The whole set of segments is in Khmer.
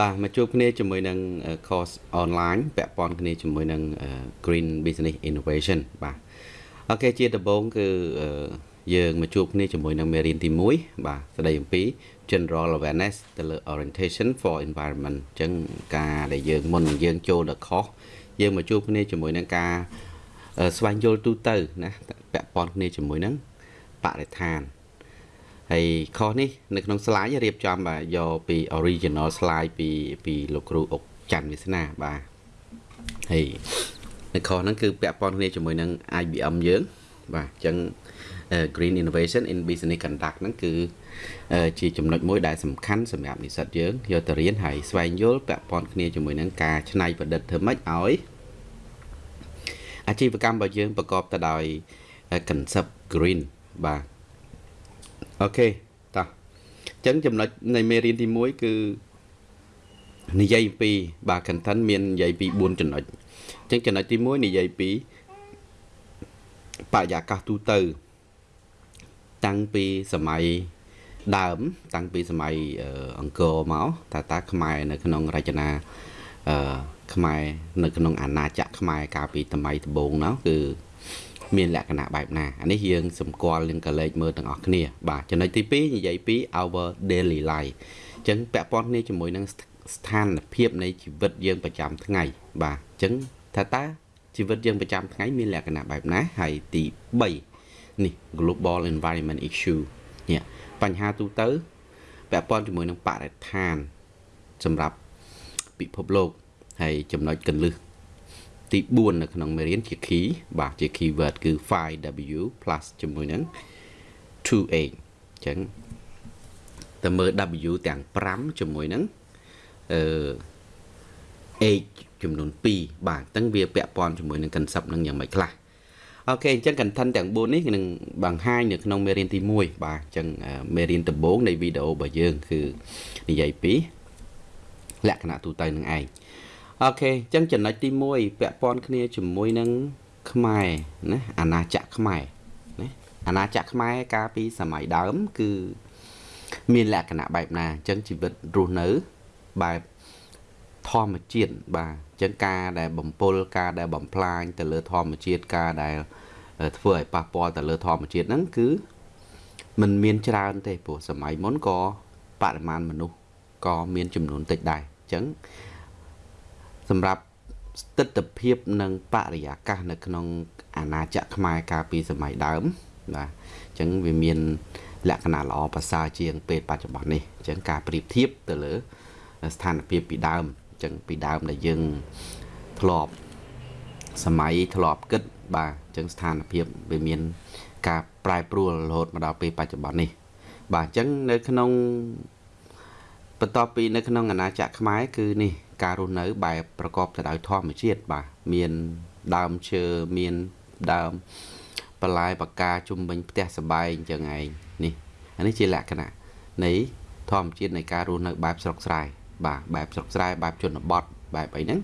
បាទមកជួបគ្នាជាមួយនឹង course online ពាក់ព័ន្ធគ្នាជាមួយនឹង Green Business Innovation បាទអូខេជាដំបូងគឺយើងមកជួបគ្នាជាមួយនឹងមេរៀនទី1បាទស្ដីអំពី general awareness ទៅលើ orientation for environment អញ្ចឹងការដែលយើងមុននឹងយើងចូលដល់ course យើងមកជួបគ្នាជាមួយនឹងការស្វែងយល់ទូទៅណាពាក់ព័ន្ធគ្នាជាមួយនឹងបរិស្ថាន ហើយខុសនេះនៅក្នុង slide រៀបចំបាទយកពី original slide ពីពីលោកគ្រូអុកច័ន្ទវាសនាបាទហើយនៅខុសហ្នឹងគឺពាក់ព័ន្ធគ្នាជាមួយនឹង IBM យើងបាទអញ្ចឹង Green Innovation in Business Conduct ហ្នឹងគឺជាចំណុចមួយដែលសំខាន់សម្រាប់និស្សិតយើងយកទៅរៀនហើយស្វែងយល់ពាក់ព័ន្ធគ្នាជាមួយនឹងការច្នៃប្រឌិតធ្វើម៉េចឲ្យអាជីវកម្មរបស់យើងប្រកបទៅដោយ concept green បាទ អូខេតោះអញ្ចឹងចំណុចនៃមេរៀនទី1គឺនិយាយពីបាទ content មាននិយាយពី4ចំណុចអញ្ចឹងចំណុចទី1និយាយពីបរិយាកាសទូទៅ តាំងពីសម័យដើម តាំងពីសម័យអង្គរមកតើតើខ្មែរនៅក្នុងរចនាអឺខ្មែរនៅក្នុងអាណាចក្រខ្មែរកាលពីសម័យដំបូងនោះគឺ មានលក្ខណៈបែបណាអានេះយើងសម្គាល់នឹងកលេចមើលទាំងអស់គ្នា បាទចំណុចទី2និយាយពី our daily life អញ្ចឹងពាក់ព័ន្ធគ្នាជាមួយនឹងស្ថានភាពនៃជីវិតយើងប្រចាំថ្ងៃ បាទអញ្ចឹងថាតើជីវិតយើងប្រចាំថ្ងៃមានលក្ខណៈបែបណាហើយទី3នេះ global environment issue នេះបញ្ហាទូទៅពាក់ព័ន្ធជាមួយនឹងបរិស្ថាន សម្រាប់ពិភពលោកហើយចំណុចកលឹះ ទី4នៅក្នុងមេរៀនជា key បាទជា keyword គឺ 5w+ ជាមួយនឹង 2a អញ្ចឹងតើមើល w ទាំង5ជាមួយនឹងអឺ h ចំនួន2បាទអញ្ចឹងវាពាក់ព័ន្ធជាមួយនឹង concept នឹងយ៉ាងម៉េចខ្លះអូខេអញ្ចឹង content ទាំង4នេះនឹងបង្ហាញនៅក្នុងមេរៀនទី1បាទអញ្ចឹងមេរៀនដំបូងនៃវីដេអូរបស់យើង គឺនិយាយពីលក្ខណៈទូទៅនឹងឯង អូខេអញ្ចឹងចំណុចទី1ពាក់ព័ន្ធគ្នាជាមួយនឹងខ្មែរណាអាណាចក្រខ្មែរណាអាណាចក្រខ្មែរកាលពីសម័យដើម គឺមានលក្ខណៈបែបណាអញ្ចឹងជីវិតរស់នៅបែបធម្មជាតិបាទអញ្ចឹងការដែលបំពុលការដែលបំផ្លាញទៅលើធម្មជាតិការដែលធ្វើឲ្យប៉ះពាល់ទៅលើធម្មជាតិហ្នឹងគឺมันមានច្រើនទេព្រោះសម័យមុនក៏បរិមាណមនុស្សក៏មានចំនួនតិចដែរអញ្ចឹង សម្រាប់ស្ថិរភាពនិងបរិយាកាសនៅក្នុងអាណាចក្រខ្មែរកាលពីសម័យដើមបាទអញ្ចឹងវាមាន លក្ខណៈល្អប្រសើរជាងពេលបច្ចុប្បន្ននេះអញ្ចឹងការប្រៀបធៀបទៅលើ ស្ថានភាពពីដើមអញ្ចឹងពីដើមដែលយើងធ្លាប់សម័យធ្លាប់គិតបាទអញ្ចឹងស្ថានភាពវាមាន ការប្រែប្រួលរហូតមកដល់ពេលបច្ចុប្បន្ននេះ បាទអញ្ចឹងនៅក្នុងបន្ទាប់ពីនៅក្នុងអាណាចក្រខ្មែរគឺនេះ ការរស់នៅ បែបប្រកបទៅដោយធម្មជាតិបាទមានដើមឈើមានដើមបន្លែបកាជុំវិញផ្ទះសបែងអញ្ចឹងឯងនេះអានេះជាលក្ខណៈនៃធម្មជាតិនៃការរស់នៅបែបស្រុកស្រែបាទបែបស្រុកស្រែបែបជនបទបែបអីហ្នឹង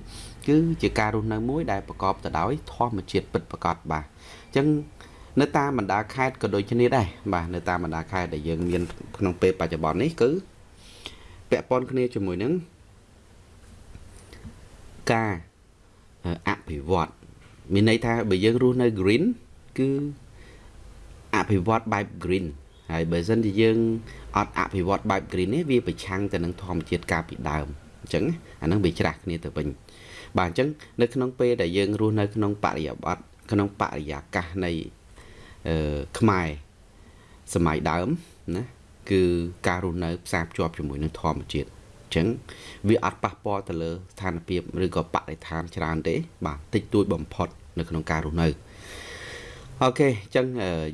គឺជាការរស់នៅមួយដែលប្រកបទៅដោយធម្មជាតិពិតប្រាកដបាទអញ្ចឹងនៅតាមបណ្ដាខេត្តក៏ដូចគ្នាដែរបាទនៅតាមបណ្ដាខេត្តដែលយើងមានក្នុងពេលបច្ចុប្បន្ននេះគឺពាក់ព័ន្ធគ្នាជាមួយនឹង ការអភិវឌ្ឍមានន័យថាបើយើងរស់នៅ green គឺអភិវឌ្ឍបែប green ហើយបើសិនជាយើងអត់អភិវឌ្ឍបែប green នេះវាប្រឆាំងទៅនឹងធម្មជាតិកាលពីដើមអញ្ចឹងអានឹងវាច្រាស់គ្នាទៅវិញបាទអញ្ចឹងនៅក្នុងពេលដែលយើងរស់នៅក្នុងបរិយាបទក្នុងបរិយាកាសនៃអឺខ្មែរសម័យដើមណាគឺការរស់នៅផ្សារភ្ជាប់ជាមួយនឹងធម្មជាតិអញ្ចឹងវាអត់ប៉ះពាល់ទៅលើស្ថានភាពឬក៏បរិស្ថានច្រើនទេ បាទតិចតួចបំផុត នៅក្នុងការរស់នៅអូខេអញ្ចឹង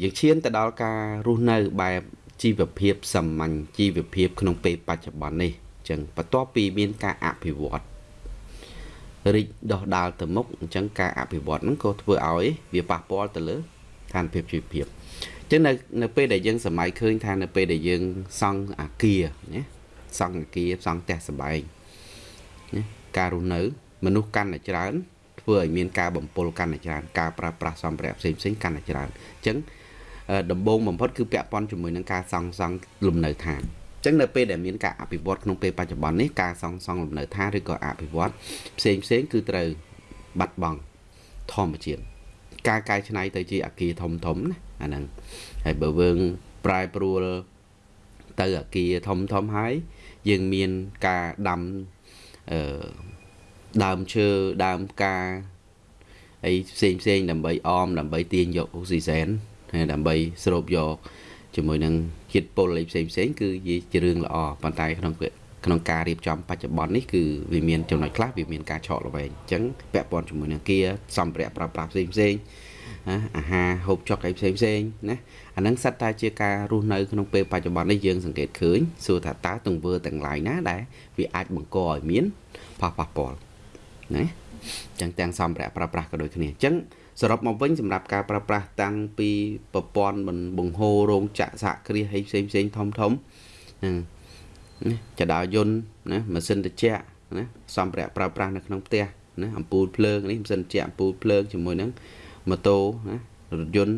យើងឈានទៅដល់ការរស់នៅបែបជីវភាពសាមញ្ញជីវភាព ក្នុងពេលបច្ចុប្បន្ននេះអញ្ចឹងបន្ទាប់ពីមានការអភិវឌ្ឍរីកដោះដាលទៅមុខអញ្ចឹងការអភិវឌ្ឍហ្នឹងក៏ធ្វើឲ្យ វាប៉ះពាល់ទៅលើស្ថានភាពជីវភាពអញ្ចឹងនៅនៅពេលដែលយើងសម័យឃើញថានៅពេលដែលយើងសង់អាគារណា សង់អាគារសង់ផ្ទះសម្បែងណាការរស់នៅ មនុស្សកាន់តែច្រើនធ្វើឲ្យមានការបំពុលកាន់តែច្រើនការប្រើប្រាស់សម្ភារៈផ្សេងផ្សេងកាន់តែច្រើនអញ្ចឹងដំបូងបំផុតគឺពាក់ព័ន្ធជាមួយនឹងការសង់សង់លំនៅឋានចឹងនៅពេលដែលមានការអភិវឌ្ឍក្នុងពេលបច្ចុប្បន្ននេះការសង់សង់លំនៅឋានឬក៏អភិវឌ្ឍផ្សេងផ្សេងគឺត្រូវបាត់បង់ធម្មជាតិការកែច្នៃទៅជាអគារធំធំណាអាហ្នឹងហើយបើយើងប្រែប្រួលទៅអគារធំធំហើយ យើងមានការដាំអឺដើមឈើដើមផ្កាអីផ្សេងផ្សេងដើម្បីអមដើម្បីទាញយកអុកស៊ីហ្សែនហើយដើម្បីស្រូបយកជាមួយនឹងជាតិពុលអីផ្សេងផ្សេងគឺជារឿងល្អប៉ុន្តែក្នុងក្នុងការរៀបចំបច្ចុប្បន្ននេះគឺវាមានចំណុចខ្លះវាមានការឆក់ល្វែងអញ្ចឹងពាក់ព័ន្ធជាមួយនឹងគាសម្ភារៈប្រើប្រាស់ផ្សេងផ្សេង ណាអាហារហូបចុកអីផ្សេងផ្សេងណាអាហ្នឹងសិតតែជាការរស់នៅក្នុងពេលបច្ចុប្បន្ននេះយើងសង្កេតឃើញសួរថាតើទង្វើទាំងឡាយណាដែលវាអាចបង្កឲ្យមានផលប៉ះពាល់ណាចឹងទាំងសម្ភារៈប្រើប្រាស់ក៏ដូចគ្នាអញ្ចឹងសរុបមកវិញសម្រាប់ការប្រើប្រាស់តាំងពីប្រព័ន្ធបង្ហូររោងចក្រសហគ្រាសអីផ្សេងផ្សេងធំធំហ្នឹងចដាយន្តណាម៉ាស៊ីនត្រជាក់ណាសម្ភារៈប្រើប្រាស់នៅក្នុងផ្ទះណាអំពូលភ្លើងនេះម៉ាស៊ីនត្រជាក់អំពូលភ្លើងជាមួយនឹង ម៉ូតូណារថយន្ត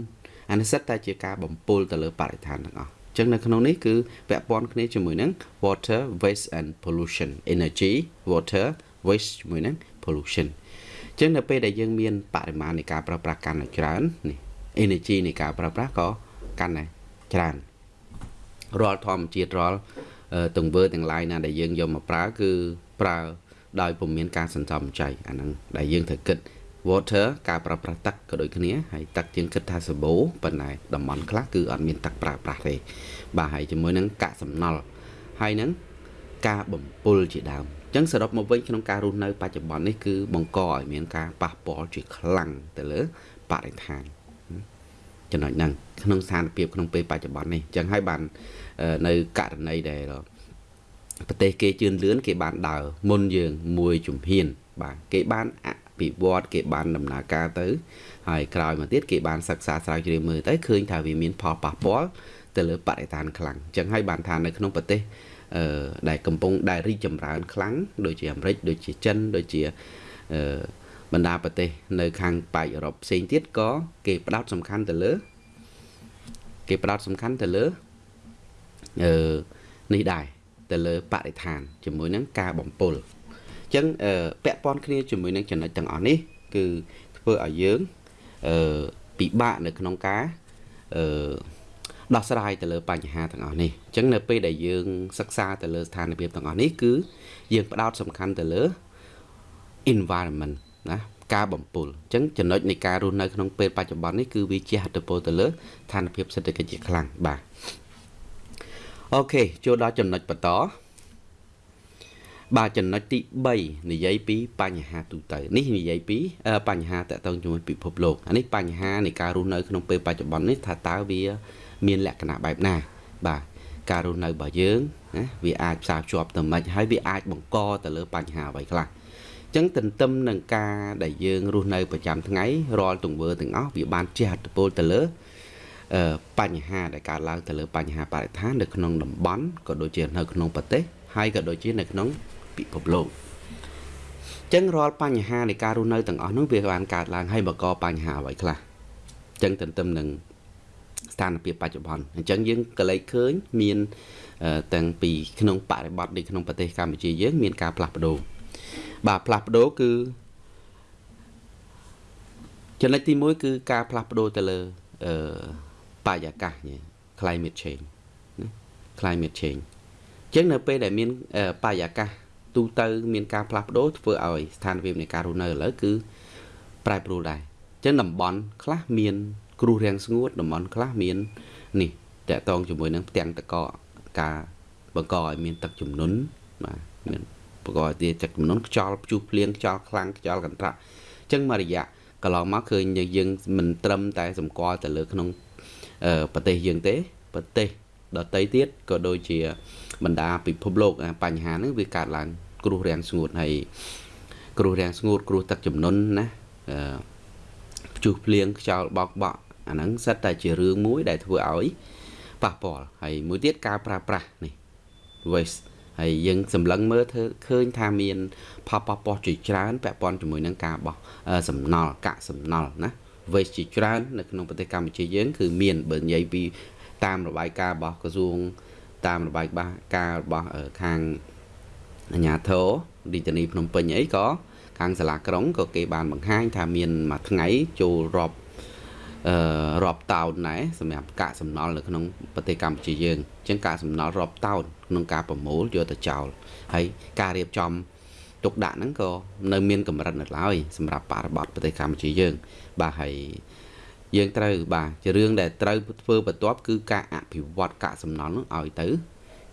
អានេះសិតតែជាការបំពុលទៅលើបរិស្ថានទាំងអស់ចឹងនៅក្នុងនេះគឺពាក់ព័ន្ធគ្នាជាមួយនឹង water waste and pollution energy water waste ជាមួយនឹង pollution ចឹងនៅពេលដែលយើងមានបរិមាណនៃការប្រើប្រាស់កាន់តែច្រើននេះ energy នៃការប្រើប្រាស់ក៏កាន់តែច្រើនរាល់ធម្មជាតិរាល់ទង្វើទាំងឡាយណាដែលយើងយកមកប្រើគឺប្រើដោយពុំមានការសន្សំចៃអាហ្នឹងដែលយើងត្រូវគិត water ការប្រើប្រាស់ទឹកក៏ដូចគ្នាហើយទឹកយើងគិតថាសម្បូរប៉ុន្តែតំបន់ខ្លះគឺអត់មានទឹកប្រើប្រាស់ទេបាទហើយជាមួយនឹងកាកសំណល់ហើយនឹងការបំពុលជាដើមអញ្ចឹងសរុបមកវិញក្នុងការរស់នៅបច្ចុប្បន្ននេះគឺបង្កឲ្យមានការប៉ះពាល់ជាខ្លាំងទៅលើបរិស្ថានចំណុចហ្នឹងក្នុងស្ថានភាពក្នុងពេលបច្ចុប្បន្ននេះអញ្ចឹងហើយបាននៅករណីដែលប្រទេសគេជឿនលឿនគេបានដើរមុនយើងមួយជំហានបាទគេបានអ ភិវឌ្ឍគេបានដំណើរការទៅហើយក្រោយមកទៀតគេបានសិក្សាស្រាវជ្រាវមើលទៅឃើញថាវាមានផលប៉ះពាល់ទៅលើបរិស្ថានខ្លាំងអញ្ចឹងហើយបានថានៅក្នុងប្រទេសអឺដែលកំពុងដែលរីកចម្រើនខ្លាំងដូចជាអាមេរិកដូចជាចិនដូចជាអឺបណ្ដាប្រទេសនៅខាងប៉ែកអឺរ៉ុបផ្សេងទៀតក៏គេផ្ដោតសំខាន់ទៅលើគេផ្ដោតសំខាន់ទៅលើអឺនេះដែរទៅលើបរិស្ថានជាមួយនឹងការបំពុលអញ្ចឹងពាក់ព័ន្ធគ្នាជាមួយនឹងចំណុចទាំងអស់នេះគឺធ្វើឲ្យយើងអឺពិបាកនៅក្នុងការអឺដោះស្រាយទៅលើបញ្ហាទាំងអស់នេះអញ្ចឹងនៅពេលដែលយើងសិក្សាទៅលើស្ថានភាពទាំងអស់នេះគឺយើងផ្ដោតសំខាន់ទៅលើ environment ណាការបំពុលអញ្ចឹងចំណុចនៃការរស់នៅក្នុងពេលបច្ចុប្បន្ននេះគឺវាជាហត្ថពលទៅលើស្ថានភាពសេដ្ឋកិច្ចជាខ្លាំងបាទអូខេចូលដល់ចំណុចបន្ត បាទចំណុចទី3និយាយពីបញ្ហាទូទៅនេះនិយាយពីបញ្ហាតកតងជាមួយពិភពលោកអានេះបញ្ហានៃការរស់នៅក្នុងពេលបច្ចុប្បន្ននេះថាតើវា មានលក្ខណៈបែបណា បាទការរស់នៅរបស់យើងណាវាអាចផ្សារភ្ជាប់ទៅមិនហើយវាអាចបង្កទៅលើបញ្ហាអ្វីខ្លះចឹងទន្ទឹមនឹងការដែលយើងរស់នៅប្រចាំថ្ងៃរាល់ទង្វើទាំងអស់វាបានជះឥទ្ធិពលទៅលើបញ្ហាដែលកើតឡើងទៅលើបញ្ហាបរិស្ថាននៅក្នុងតំបន់ក៏ដូចជានៅក្នុងប្រទេសហើយក៏ដូចជានៅក្នុង ពិភពលោកចឹងរាល់បញ្ហានៃការរស់នៅទាំងអស់នោះវាបានកើតឡើងហើយបង្កបញ្ហាអ្វីខ្លះចឹងទន្ទឹមនឹងស្ថានភាពបច្ចុប្បន្នអញ្ចឹងយើងក៏លេចឃើញមានតាំងពីក្នុងបរិបទនៅក្នុងប្រទេសកម្ពុជាយើង មានការផ្លាស់ប្ដូរបាទផ្លាស់ប្ដូរគឺចំណុចទី1គឺការផ្លាស់ប្ដូរទៅលើអឺបរិយាកាស climate change ណា climate change អញ្ចឹងនៅពេលដែលមានបរិយាកាស ទូទៅមានការផ្លាស់ប្ដូរធ្វើឲ្យស្ថានភាពនៃការរស់នៅឥឡូវគឺប្រែប្រួលដែរអញ្ចឹងតំបន់ខ្លះមាន គ្រោះរាំងស្ងួតតំបន់ខ្លះមាននេះតកតងជាមួយនឹងផ្ទាំងតកការបង្កឲ្យមានទឹកជំនន់បាទមានបង្កឲ្យទាទឹកជំនន់ខ្យល់ព្យុះភ្លៀងខ្យល់ខ្លាំងខ្យល់កន្ត្រាក់អញ្ចឹងមួយរយៈកន្លងមកឃើញយើងមិនត្រឹមតែសម្គាល់ទៅលើក្នុងប្រទេសយើងទេប្រទេសដទៃទៀតក៏ដូចជាបណ្ដាពិភពលោកបញ្ហាហ្នឹងវាកើតឡើង គ្រោះរាំងស្ងួតហើយគ្រោះរាំងស្ងួត គ្រោះទឹកជំនន់ណាអឺព្យុះភ្លៀងខ្យល់បោកបក់អាហ្នឹងសិតតែជារឿងមួយដែលធ្វើឲ្យប៉ះពាល់ហើយមួយទៀតការប្រើប្រាស់នេះ waste ហើយយើងសម្លឹងមើលធ្វើឃើញថាមានផលប៉ះពាល់ជាច្រើនពាក់ព័ន្ធជាមួយនឹងការបោះសំណល់កាក់សំណល់ណា waste ជាច្រើននៅក្នុងប្រទេសកម្ពុជាយើង គឺមានបើនិយាយពីតាមរបាយការណ៍របស់ក្រសួងតាមរបាយការណ៍របស់ខាង អាជ្ញាធររាជធានីភ្នំពេញអីក៏ខាងសាលាក្រុងក៏គេបានបង្ហាញថាមានមួយថ្ងៃចូលរាប់អឺរាប់តោនដែរសម្រាប់កាកសំណល់នៅក្នុងប្រទេសកម្ពុជាយើងអញ្ចឹងកាកសំណល់រាប់តោនក្នុងការប្រមូលយកទៅចោលហើយការរៀបចំទុកដាក់ហ្នឹងក៏នៅមានកម្រិតនៅឡើយសម្រាប់បរិបទប្រទេសកម្ពុជាយើង បាទហើយយើងត្រូវបាទជារឿងដែលត្រូវធ្វើបន្ទាប់គឺការអភិវឌ្ឍកាកសំណល់នោះឲ្យទៅ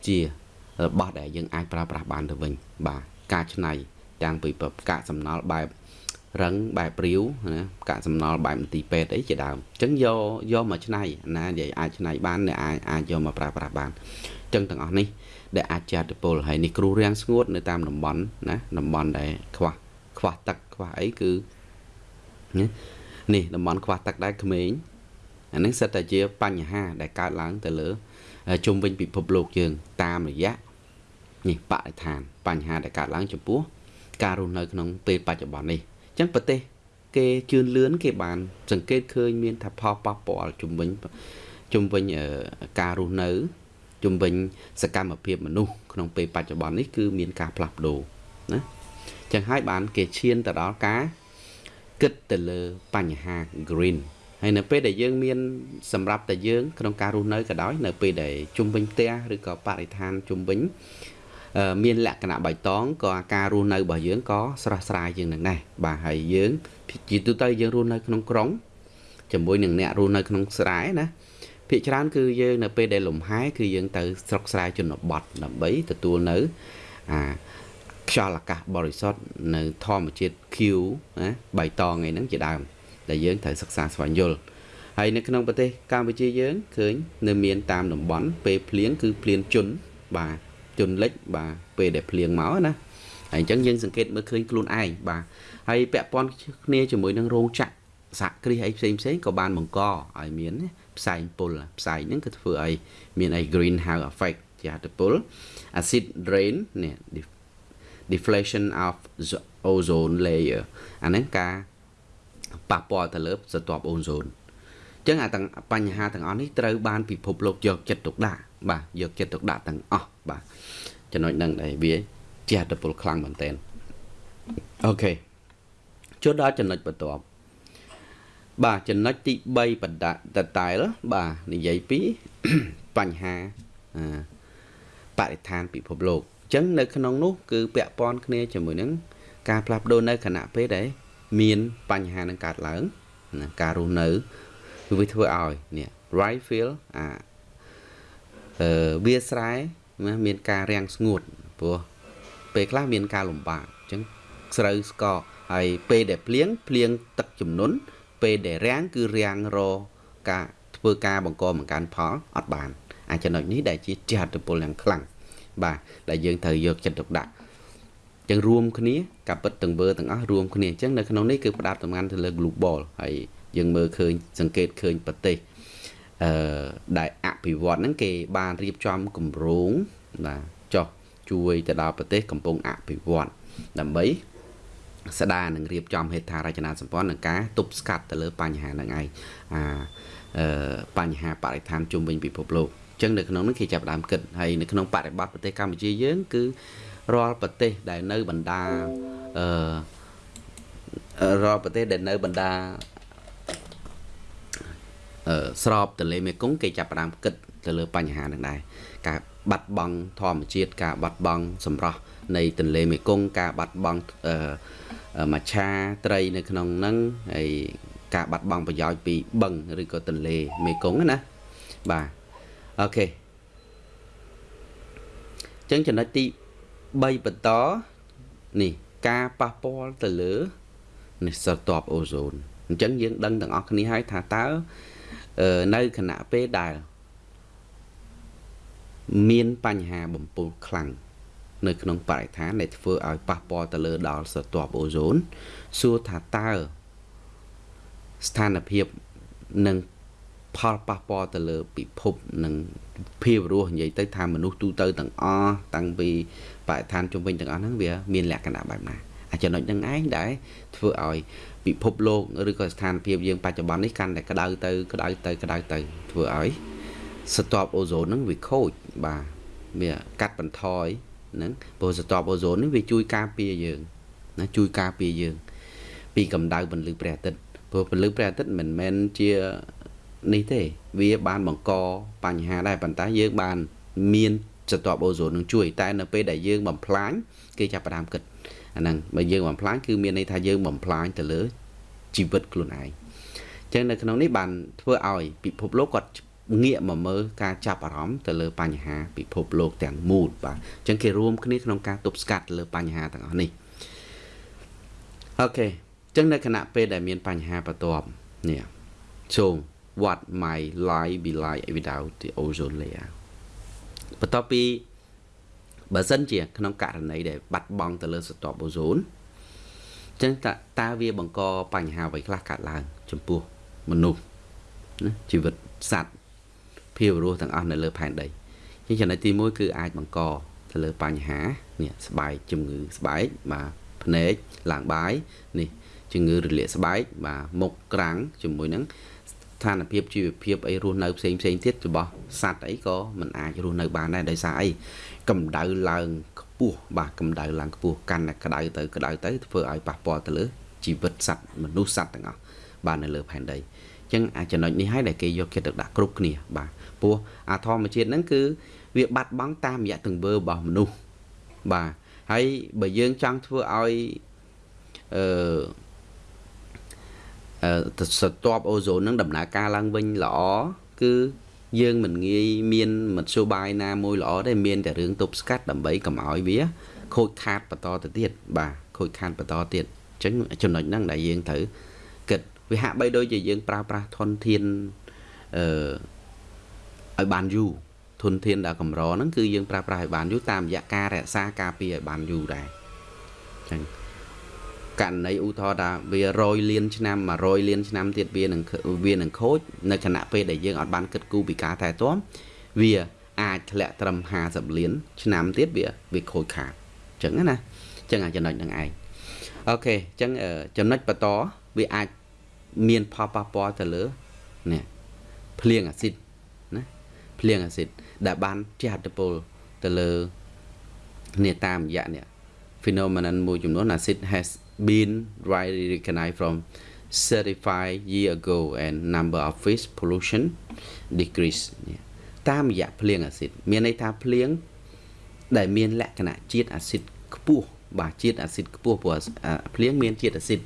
ជា របស់ដែលយើងអាចប្រើប្រាស់បានទៅវិញបាទការច្នៃទាំងពីកាកសំណល់បែបរឹងបែបរាវណាកាកសំណល់បែបមន្ទីរពេទ្យអីជាដើមអញ្ចឹងយកយកមកច្នៃណានិយាយអាចច្នៃបានអ្នកអាចអាចយកមកប្រើប្រាស់បានអញ្ចឹងទាំងអស់នេះដែលអាចជាអតិពលហើយនេះគ្រូរាំងស្ងួតនៅតាមតំបន់ណាតំបន់ដែលខ្វះខ្វះទឹកខ្វះអីគឺនេះតំបន់ខ្វះទឹកដែរក្មេងអានេះសិតតែជាបញ្ហាដែលកើតឡើងទៅលើ ជុំវិញពិភពលោកយើង តាមរយៈនេះបរិស្ថាន បញ្ហាដែលកើតឡើងចំពោះ ការរស់នៅក្នុងពេលបច្ចុប្បន្ននេះអញ្ចឹងប្រទេស គេជឿនលឿនគេបាន សង្កេតឃើញមានថាផលប៉ះពាល់ជំវិញជំវិញការរស់នៅជំវិញសកម្មភាពមនុស្សក្នុងពេលបច្ចុប្បន្ននេះគឺមានការផ្លាស់ប្ដូរណាចឹងហើយបាន គេឈានទៅដល់ការគិតទៅលើបញ្ហា green ហើយនៅពេលដែលយើងមានសម្រាប់តែយើងក្នុងការរស់នៅក៏ដោយនៅពេលដែលជុំវិញផ្ទះឬក៏បរិស្ថានជុំវិញមានលក្ខណៈបៃតងក៏ការរស់នៅរបស់យើងក៏ស្រស់ស្រាយជាងនឹងដែរបាទហើយយើងជាទូទៅយើងរស់នៅក្នុងក្រុងជាមួយនឹងអ្នករស់នៅក្នុងស្រែណាភាគច្រើនគឺយើងនៅពេលដែលលំហែគឺយើងទៅស្រុកស្រែជនបទដើម្បីទទួលនៅអាខ្យល់អាកាសបរិសុទ្ធនៅធម្មជាតិខៀវណាបៃតងអីហ្នឹងជាដើម ដែលយើងត្រូវសិក្សាស្វែងយល់ហើយនៅក្នុងប្រទេសកម្ពុជាយើងឃើញនៅមានតាមតំបន់ពេលភ្លៀងគឺភ្លៀងជន់បាទជន់លិចបាទពេលដែលភ្លៀងមកណាហើយអញ្ចឹងយើងសង្កេតមើលឃើញខ្លួនឯងបាទហើយពាក់ព័ន្ធគ្នាជាមួយនឹងរោងចក្រសហគ្រាសអីផ្សេងផ្សេងក៏បានបង្កឲ្យមានផ្សែងពុលផ្សែងហ្នឹងគឺធ្វើឲ្យមានអី greenhouse effect ជាអត្តពល acid rain នេះ deflation of ozone layer អាហ្នឹងការ ប៉ះពាល់ទៅលើស្រទាប់អូសូនអញ្ចឹងអាទាំងបញ្ហាទាំងអស់នេះត្រូវបានពិភពលោកយកចិត្តទុកដាក់បាទយកចិត្តទុកដាក់ទាំងអស់បាទចំណុចហ្នឹងដែលវាជាអត្តពលខ្លាំងមែនតើអូខេចូលដល់ចំណុចបន្ទាប់បាទចំណុចទី3បណ្ដាតតែលបាទនិយាយពីបញ្ហាបរិស្ថានពិភពលោកអញ្ចឹងនៅក្នុងនោះគឺពាក់ព័ន្ធគ្នាជាមួយនឹងការផ្លាស់ប្ដូរនៅគណៈពេលដែល មានបញ្ហានឹងកើតឡើងណាការរស់នៅគឺវាធ្វើឲ្យនេះ right feel អាអឺវាស្រែមានការរាំងស្ងួតព្រោះពេលខ្លះមានការលំបាកអញ្ចឹងស្រូវស្កហើយពេលដែលភ្លៀងភ្លៀងទឹកជំនន់ពេលដែលរាំងគឺរាំងរការធ្វើការបង្កបង្កើនផលអត់បានអាចចំណុចនេះដែលជាចហត្ថពលយ៉ាងខ្លាំងបាទដែលយើងត្រូវយកចិត្តទុកដាក់ ចឹងរួមគ្នាការពិតទាំងវើទាំងអស់រួមគ្នាអញ្ចឹងនៅក្នុងនេះគឺផ្ដោតសំខាន់ទៅលើ global ហើយយើងមើលឃើញសង្កេតឃើញប្រទេសអឺដែលអភិវឌ្ឍហ្នឹងគេបានរៀបចំគម្រោងបាទចោះជួយទៅដល់ប្រទេសកំពុងអភិវឌ្ឍដើម្បី ស្ដារនិងរៀបចំហេដ្ឋារចនាសម្ព័ន្ធនិងការទប់ស្កាត់ទៅលើបញ្ហាហ្នឹងឯងអាបញ្ហាបរិស្ថានជុំវិញពិភពលោកអញ្ចឹងនៅក្នុងនោះគេចាប់ផ្ដើមគិតហើយនៅក្នុងបរិបទប្រទេសកម្ពុជាយើងគឺរាល់ប្រទេសដែលនៅបណ្ដាអឺរាល់ប្រទេសដែលនៅបណ្ដាអឺស្របទន្លេមេគង្គគេចាប់ផ្ដើមគិតទៅលើបញ្ហានឹងដែរការបាត់បង់ធម្មជាតិការបាត់បង់សម្រស់នៃទន្លេមេគង្គការបាត់បង់អឺមច្ឆាត្រីនៅក្នុងហ្នឹងហើយការបាត់បង់ប្រយោជន៍ពីបឹងឬក៏ទន្លេមេគង្គណាបាទ អូខេចឹងចំណុចទី3បន្តនេះការប៉ះពាល់ទៅលើនេះស្រទាប់អូโซនអញ្ចឹងយើងដឹងទាំងអស់គ្នាហើយថាតើនៅគណៈពេលដែលមានបញ្ហាបំពុលខ្លាំងនៅក្នុងបរិស្ថានដែលធ្វើឲ្យប៉ះពាល់ទៅលើដល់ស្រទាប់អូโซនសួរថាតើស្ថានភាពនឹង ផលប៉ះពាល់ទៅលើពិភពនិងភាពរស់និយាយទៅថាមនុស្សទូទៅទាំងអស់តាំងពីបរិស្ថានជុំវិញទាំងអស់ហ្នឹងវាមានលក្ខណៈបែបណាអាចំណុចហ្នឹងឯងដែលធ្វើឲ្យពិភពលោកឬក៏ស្ថានភាពយើងបច្ចុប្បន្ននេះកាន់តែក្តៅទៅក្តៅទៅក្តៅទៅធ្វើឲ្យស្រទាប់អូโซនហ្នឹងវាខូចបាទ វាកាត់បន្ថយហ្នឹងព្រោះស្រទាប់អូโซននេះវាជួយការពារយើងណាជួយការពារយើង ពីកម្ដៅពន្លឺព្រះអាទិត្យព្រោះពន្លឺព្រះអាទិត្យមិនមែនជា នេះទេ វាបានបង្កបញ្ហាដែរប៉ុន្តែយើងបានមានស្រទាប់អូโซននឹងជួយតែនៅពេលដែលយើងបំផ្លាញគេចាប់ផ្ដើមគិតអាហ្នឹងបើយើងបំផ្លាញគឺមានន័យថាយើងបំផ្លាញទៅលើជីវិតខ្លួនឯងអញ្ចឹងនៅក្នុងនេះបានធ្វើឲ្យពិភពលោកគាត់ងាកមកមើលការចាប់អារម្មណ៍ទៅលើបញ្ហាពិភពលោកទាំងមូលបាទអញ្ចឹងគេរួមគ្នាក្នុងការទប់ស្កាត់លើបញ្ហាទាំងអស់នេះអូខេអញ្ចឹងនៅគណៈពេលដែលមានបញ្ហាបន្ទាប់នេះ so what my life be like without the ozone layer បន្ទាប់ពីបើសិនជា ក្នុងករណីដែលបាត់បង់ទៅលើស្រទាប់អូโซនអញ្ចឹងតើតើវាបង្កបញ្ហាអ្វីខ្លះកើតឡើង ចំពោះមនុស្សណាជីវិតសត្វភាវរស់ទាំងអស់នៅលើផែនដីអញ្ចឹងចំណុចទី1គឺអាចបង្កទៅលើបញ្ហានេះស្បែកជំងឺស្បែកបាទភ្នែកឡើងបាយនេះជំងឺរលាកស្បែកបាទមុខក្រាំងជាមួយនឹង ស្ថានភាពជីវភាពអីរស់នៅផ្សេងផ្សេងទៀតរបស់សត្វអីក៏មិនអាចរស់នៅបានដែរដោយសារអីកម្ដៅឡើងខ្ពស់បាទកម្ដៅឡើងខ្ពស់កាន់តែក្ដៅទៅក្ដៅទៅធ្វើឲ្យប៉ះពាល់ទៅលើជីវិតសត្វមនុស្សសត្វទាំងអស់បាទនៅលើផែនដីអញ្ចឹងអាចំណុចនេះហើយដែលគេយកចិត្តទុកដាក់គ្រប់គ្នាបាទព្រោះអាធម្មជាតិហ្នឹងគឺវាបាត់បង់តាមរយៈទង្វើរបស់មនុស្សបាទហើយបើយើងចង់ធ្វើឲ្យអឺ អឺស្ទាប់អូโซននឹងដំណើរការឡើងវិញល្អគឺយើងមិនងាយមានមធ្យោបាយណាមួយល្អទេមានតែរឿងទប់ស្កាត់ដើម្បីកុំឲ្យវាខូចខាតបន្តទៅទៀតបាទខូចខាតបន្តទៀតអញ្ចឹងចំណុចហ្នឹងដែលយើងត្រូវគិតវាហាក់បីដូចជាយើងប្រើប្រាស់ធនធានអឺឲ្យបានយូរធនធានដែលកម្រហ្នឹងគឺយើងប្រើប្រាស់ឲ្យបានយូរតាមរយៈការរក្សាការពារឲ្យបានយូរដែរអញ្ចឹង ករណីឧទាហរណ៍ថាវា100លានឆ្នាំ100លានឆ្នាំទៀតវានឹងវានឹងខូចនៅខណៈពេលដែលយើងអត់បានគិតគូរពីការថែទាំវាអាចធ្លាក់ត្រឹម50លានឆ្នាំទៀតវាវាខូចខាតអញ្ចឹងណាអញ្ចឹងអាចំណុចហ្នឹងឯងអូខេអញ្ចឹងចំណុចបន្តវាអាចមានផលប៉ះពាល់ទៅលើនេះភ្លៀងអាស៊ីតណាភ្លៀងអាស៊ីតដែលបានជះឥទ្ធិពលទៅលើនេះតាមរយៈនេះ phenomenon មួយចំនួន acid has been widely recognized from 35 year ago and number of fish pollution decrease តាមរយៈភ្លៀងអាស៊ីតមានន័យថាភ្លៀងដែលមានលក្ខណៈជាតិអាស៊ីតខ្ពស់បាទជាតិអាស៊ីតខ្ពស់ព្រោះភ្លៀងមានជាតិអាស៊ីត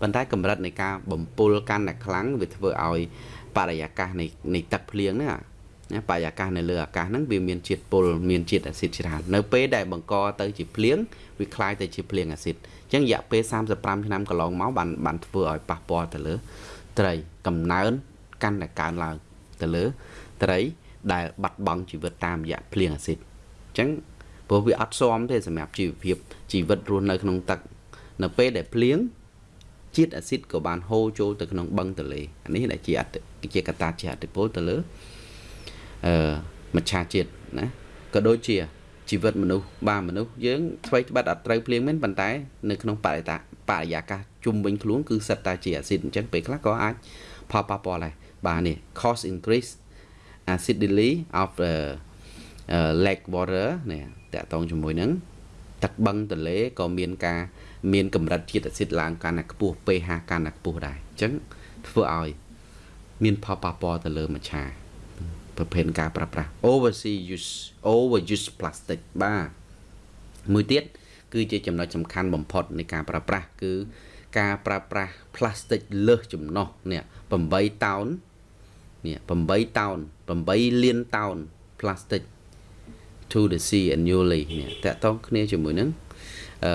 ប៉ុន្តែកម្រិតនៃការបំពុលកាន់តែខ្លាំងវាធ្វើឲ្យបរិយាកាសនៃនៃទឹកភ្លៀងហ្នឹងណាបរិយាកាសនៅលើអាកាសហ្នឹងវាមានជាតិពុលមានជាតិអាស៊ីតច្រើននៅពេលដែលបង្កទៅជាភ្លៀងវាคล้ายទៅជាភ្លៀងអាស៊ីតអញ្ ចឹងរយៈពេល35ឆ្នាំកន្លងមកបានបានធ្វើឲ្យប៉ះពាល់ទៅលើ ត្រីកំណើនកាន់តែកើនឡើងទៅលើ ត្រីដែលបាត់បង់ជីវិតតាមរយៈភ្លៀងអាស៊ីតអញ្ចឹងព្រោះវាអត់ស៊ាំទេសម្រាប់ជីវភាពជីវិតរស់នៅក្នុងទឹក នៅពេលដែលភ្លៀងជាតិអាស៊ីតក៏បានហូរចូលទៅក្នុងបឹងទន្លេអានេះដែលជាជាកត្តាជាអតិពលទៅលើអឺមច្ឆជាតិណាក៏ដូចជា ជីវិតមនុស្សបាទមនុស្សយើងថ្មីត្បិតអត់ត្រូវភ្លៀងមែនប៉ុន្តែនៅក្នុងបរិយាបរិយាកាសជុំវិញខ្លួនគឺសិតតែជាអាស៊ីតអញ្ចឹងពេលខ្លះក៏អាចផលប៉ះពាល់ដែរបាទនេះ cost increase acidity of the uh, lake water នេះតកតងជាមួយនឹងទឹកបឹងទន្លេក៏មានការមានកម្រិតជាតិអាស៊ីតឡើងកាន់តែខ្ពស់ pH កាន់តែខ្ពស់ដែរអញ្ចឹងធ្វើឲ្យមានផលប៉ះពាល់ទៅលើមច្ឆា ប្រភេទការប្រើប្រាស់ oversea use overuse plastic បាទមួយទៀតគឺជាចំណុចសំខាន់បំផុតនៃការប្រើប្រាស់គឺការប្រើប្រាស់ plastic លើសចំណុះនេះ8តោននេះ8តោន8លានតោន plastic to the sea annually នេះតកតងគ្នាជាមួយនឹងអឺ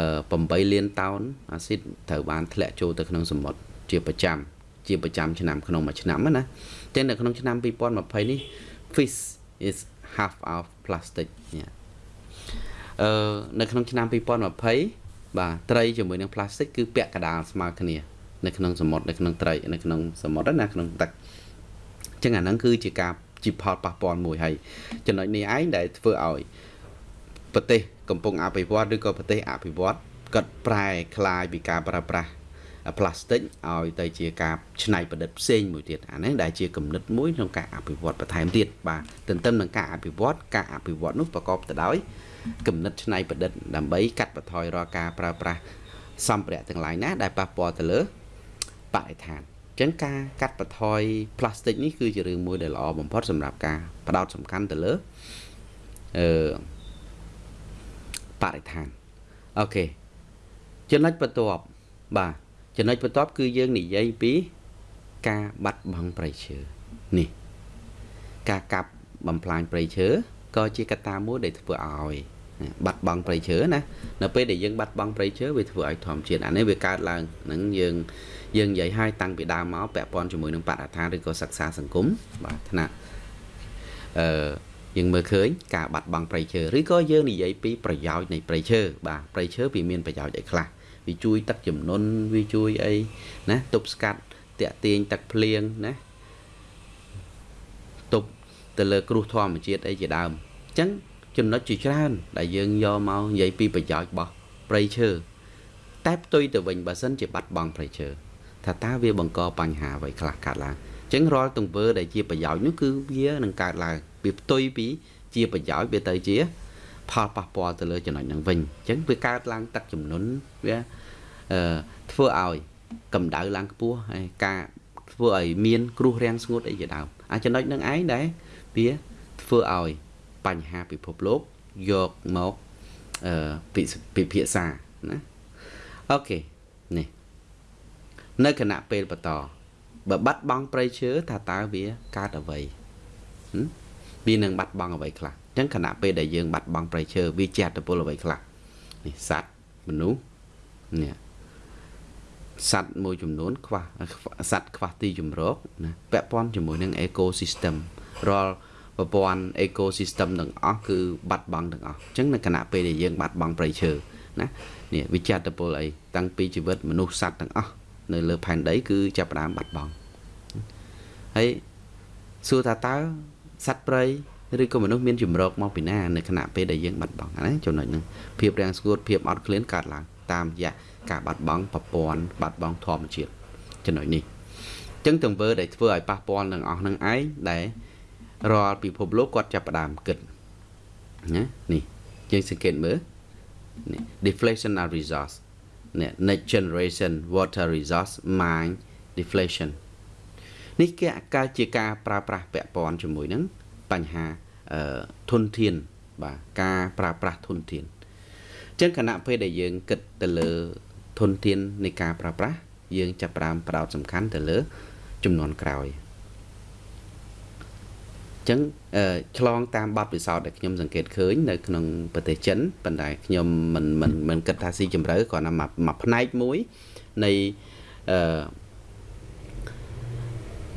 8លានតោនអាស៊ីតត្រូវបានធ្លាក់ចូលទៅក្នុងសមុទ្រជាប្រចាំ ជាប្រចាំឆ្នាំក្នុងមួយឆ្នាំណាតែនៅក្នុងឆ្នាំ2020នេះ fish is half of plastic នេះអឺនៅក្នុងឆ្នាំ2020បាទត្រីជាមួយនឹង plastic គឺពាក់កណ្ដាលស្មើគ្នានៅក្នុងសមុទ្រនៅក្នុងត្រីនៅក្នុងសមុទ្រណាក្នុងទឹកអញ្ចឹងអាហ្នឹងគឺជាការជាផលប៉ះពាល់មួយហើយចំណុចនេះឯងដែលធ្វើឲ្យប្រទេសកំពុងអភិវឌ្ឍឬក៏ប្រទេសអភិវឌ្ឍគាត់ប្រែคลายពីការប្រើប្រាស់ ផ្លាស្ទិកឲ្យទៅជាការច្នៃប្រឌិតផ្សេងមួយទៀតអានេះដែលជាគំនិតមួយក្នុងការអភិវឌ្ឍបន្ថែមទៀតបាទទន្ទឹមនឹងការអភិវឌ្ឍការអភិវឌ្ឍនោះប្រកបទៅដោយគំនិតច្នៃប្រឌិតដើម្បីកាត់បន្ថយរាល់ការប្រើប្រាស់សម្ភារៈទាំងឡាយណាដែលប៉ះពាល់ទៅលើបរិស្ថានអញ្ចឹងការកាត់បន្ថយផ្លាស្ទិកនេះគឺជារឿងមួយដែលល្អបំផុតសម្រាប់ការផ្ដោតសំខាន់ទៅលើអឺបរិស្ថានអូខេចំណុចបន្ទាប់បាទ ចំណុចបន្ទាប់គឺយើងនិយាយពីការបាត់បង់ប្រៃឈើនេះការកាប់បំផ្លាញប្រៃឈើក៏ជាកត្តាមួយដែលធ្វើឲ្យបាត់បង់ប្រៃឈើណានៅពេលដែលយើងបាត់បង់ប្រៃឈើវាធ្វើឲ្យធម្មជាតិអានេះវាកើតឡើងនឹងយើងយើងនិយាយឲ្យតាំងពីដើមមកពាក់ព័ន្ធជាមួយនឹងបរិស្ថានឬក៏សិក្សាសង្គមបាទថ្នាក់អឺយើងមើលឃើញការបាត់បង់ប្រៃឈើឬក៏យើងនិយាយពីប្រយោជន៍នៃប្រៃឈើបាទប្រៃឈើវាមានប្រយោជន៍អីខ្លះ វាជួយទឹកចំនួនវាជួយអីណាទប់ស្កាត់តាក់ទាញទឹកភ្លៀងណាទប់ទៅលើគ្រោះធម្មជាតិអីជាដើមអញ្ចឹងចំណុចជាច្រើន ដែលយើងយកមកនិយាយពីប្រយោជន៍របស់ព្រៃឈើតែផ្ទុយទៅវិញបើសិនជាបាត់បង់ព្រៃឈើថាតើវាបង្កបញ្ហាអ្វីខ្លះកើតឡើងអញ្ចឹងរាល់ទង្វើដែលជាប្រយោជន៍នោះគឺវានឹងកើតឡើងវាផ្ទុយពីជាប្រយោជន៍វាទៅជា ផលប៉ះពាល់ទៅលើចំណុចហ្នឹងវិញអញ្ចឹងវាកើតឡើងទឹកចំនួនវាអឺធ្វើឲ្យកម្ដៅឡើងខ្ពស់ហើយការធ្វើឲ្យមានគ្រោះរាំងស្ងួតអីជាដើមអាចំណុចហ្នឹងឯងដែលវាធ្វើឲ្យបញ្ហាពិភពលោកយកមកអឺពិភាក្សាណាអូខេនេះនៅគណៈពេលបន្តបើបាត់បង់ប្រៃឈើថាតើវាកើតអ្វី វានឹងបាត់បង់អ្វីខ្លះអញ្ចឹងគណៈពេលដែលយើងបាត់បង់ប្រៃឈើវាជាអត្តពលអ្វីខ្លះនេះសត្វមនុស្សនេះសត្វមួយចំនួនខ្វះសត្វខ្វះទីជម្រកណាពាក់ព័ន្ធជាមួយនឹង ecosystem រាល់ប្រព័ន្ធ ecosystem ទាំងអស់គឺបាត់បង់ទាំងអស់អញ្ចឹងនៅគណៈពេលដែលយើងបាត់បង់ព្រៃឈើណានេះវិចារពលអីតាំងពីជីវិតមនុស្សសត្វទាំងអស់នៅលើផែនដីគឺចាប់ផ្ដើមបាត់បង់ហើយសួរថាតើ សត្វព្រៃឬក៏មនុស្សមានជំរកមកពីណានៅគណៈពេលដែលយើងបាត់បង់ណាចំណុចហ្នឹងភាពរាំងស្ងួតភាពអត់ឃ្លានកើតឡើងតាមរយៈការបាត់បង់ប្រព័ន្ធបាត់បង់ធម្មជាតិចំណុចនេះអញ្ចឹងទង្វើដែលធ្វើឲ្យប៉ះពាល់នឹងអស់នឹងឯងដែលរាល់ពិភពលោកគាត់ចាប់ផ្ដើមគិតណានេះយើងសង្កេតមើលនេះ deflationary resource នេះ next generation water resource mine deflation នេះគេកើតជាការប្រើប្រាស់ពាក់ព័ន្ធជាមួយនឹងបញ្ហាធនធាន បាទការប្រើប្រាស់ធនធានអញ្ចឹងគណៈពេលដែលយើងគិតទៅលើធនធាននៃការប្រើប្រាស់យើងចាប់ផ្ដើមផ្ដោតសំខាន់ទៅលើ ចំនួនក្រោយចឹងឆ្លងតាមបទពិសោធន៍ដែលខ្ញុំសង្កេតឃើញនៅក្នុងប្រទេសចិនប៉ុន្តែខ្ញុំមិនមិនមិនគិតថាស៊ីជម្រៅគ្រាន់តែមួយផ្នែកមួយនៃអឺ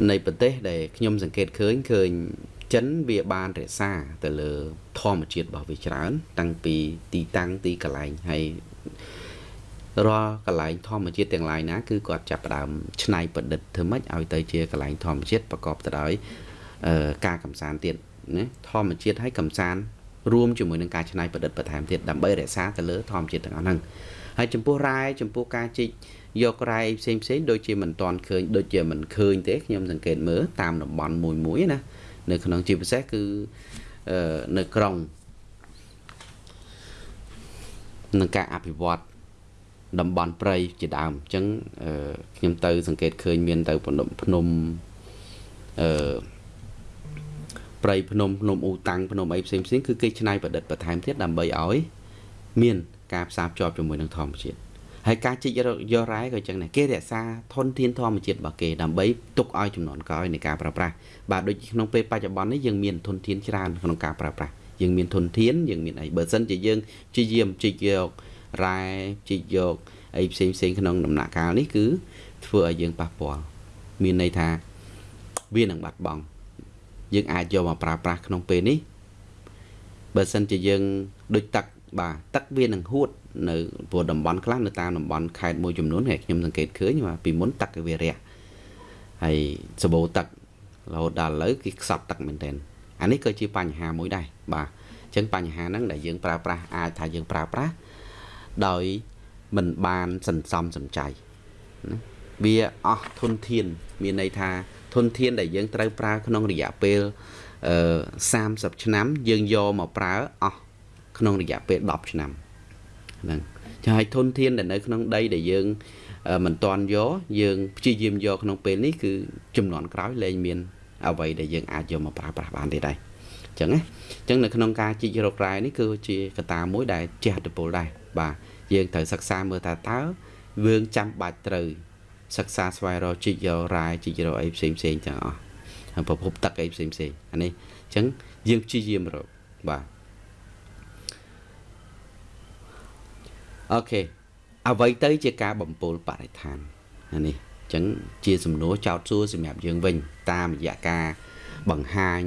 នៃប្រទេសដែលខ្ញុំសង្កេតឃើញឃើញចិនវាបានរក្សាទៅលើធម្មជាតិរបស់វាច្រើន តាំងពីទីតាំងទីកន្លែងហើយរាល់កន្លែងធម្មជាតិទាំងឡាយណាគឺគាត់ចាប់ផ្ដើមច្នៃប្រឌិតធ្វើម៉េចឲ្យទៅជាកន្លែងធម្មជាតិប្រកបទៅដោយការកំសាន្តទៀតណាធម្មជាតិហើយកំសាន្តរួមជាមួយនឹងការច្នៃប្រឌិតបន្ថែមទៀតដើម្បីរក្សាទៅលើធម្មជាតិទាំងអស់ហ្នឹងហើយចំពោះរ៉ែចំពោះការជីក យករ៉ែផ្សេងផ្សេងដូចជាមិនតាន់ឃើញដូចជាមិនឃើញទេខ្ញុំសង្កេតមើលតាមតំបន់មួយមួយណានៅក្នុងជាពិសេសគឺនៅក្រុងនឹងការអភិវឌ្ឍតំបន់ព្រៃជាដើមអញ្ចឹងខ្ញុំទៅ សង្កេតឃើញមានទៅភ្នំភ្នំអឺព្រៃភ្នំភ្នំអ៊ូតាំងភ្នំអីផ្សេងផ្សេងគឺគេច្នៃប្រឌិតបន្ថែមទៀតដើម្បីឲ្យ មាន ការផ្សារភ្ជាប់ជាមួយនឹងធម្មជាតិ ហើយការជីកយករ៉ែក៏អញ្ចឹងដែរគេរក្សាធនធានធម្មជាតិរបស់គេដើម្បីទុកឲ្យចំនួនក្រោយនៃការប្រើប្រាស់បាទដូចក្នុងពេលបច្ចុប្បន្ននេះយើងមានធនធានច្រើនក្នុងការប្រើប្រាស់យើងមានធនធានយើងមានអីបើសិនជាយើងជាយាមជីកយករ៉ែជីកយកអីផ្សេងផ្សេងក្នុងដំណាក់កាលនេះគឺធ្វើឲ្យយើងប៉ះពាល់មានន័យថាវានឹងបាត់បង់យើងអាចយកមកប្រើប្រាស់ក្នុងពេលនេះបើសិនជាយើងដូចទឹកបាទទឹកវានឹងហួត នៅព្រោះតំបន់ខ្លះនៅតាមតំបន់ខេត្តមួយចំនួនហើយខ្ញុំសង្កេតឃើញថាពីមុនទឹកវារះហើយសបោទឹករហូតដល់ឥឡូវគេខ្សត់ទឹកមែនទែនអានេះក៏ជាបញ្ហាមួយដែរបាទអញ្ចឹងបញ្ហាហ្នឹងដែលយើងប្រើប្រាស់អាចថាយើងប្រើប្រាស់ដោយមិនបានសន្សំសំចៃណាវាអស់ធនធាន មានន័យថាធនធានដែលយើងត្រូវប្រើក្នុងរយៈពេលអឺ30ឆ្នាំ យើងយកមកប្រើអស់ក្នុងរយៈពេល10ឆ្នាំ ហ្នឹងចាឲ្យធនធានដែលនៅក្នុងដីដែលយើងមិនតាន់យកយើងព្យាយាមយកក្នុងពេលនេះគឺចំនួនក្រោយលែងមានអ្វីដែលយើងអាចយកមកប្រើប្រាស់បានទេដែរអញ្ចឹងណាអញ្ចឹងនៅក្នុងការជីករករ៉ែនេះគឺជាកត្តាមួយដែលជះឥទ្ធិពលដែរបាទយើងត្រូវសិក្សាមើលថាតើយើងចាំបាច់ត្រូវសិក្សាស្វែងរកជីករករ៉ែជីករកអីផ្សេងផ្សេងទាំងអស់ប្រភពទឹកអីផ្សេងផ្សេងអានេះអញ្ចឹងយើងព្យាយាមរកបាទ អូខេអ្វីទៅជាការបំពុលបរិស្ថានអានេះអញ្ចឹងជាសំណួរចោទសួរសម្រាប់យើងវិញ តាមរយៈការបង្ហាញ